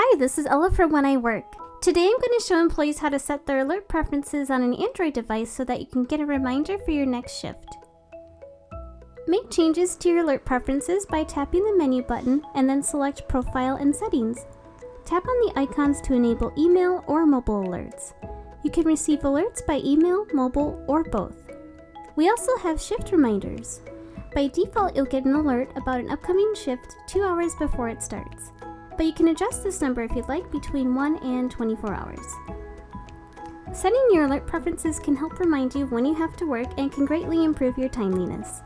Hi, this is Ella from When I Work. Today I'm going to show employees how to set their alert preferences on an Android device so that you can get a reminder for your next shift. Make changes to your alert preferences by tapping the menu button and then select Profile and Settings. Tap on the icons to enable email or mobile alerts. You can receive alerts by email, mobile, or both. We also have shift reminders. By default, you'll get an alert about an upcoming shift two hours before it starts but you can adjust this number if you'd like between 1 and 24 hours. Setting your alert preferences can help remind you when you have to work and can greatly improve your timeliness.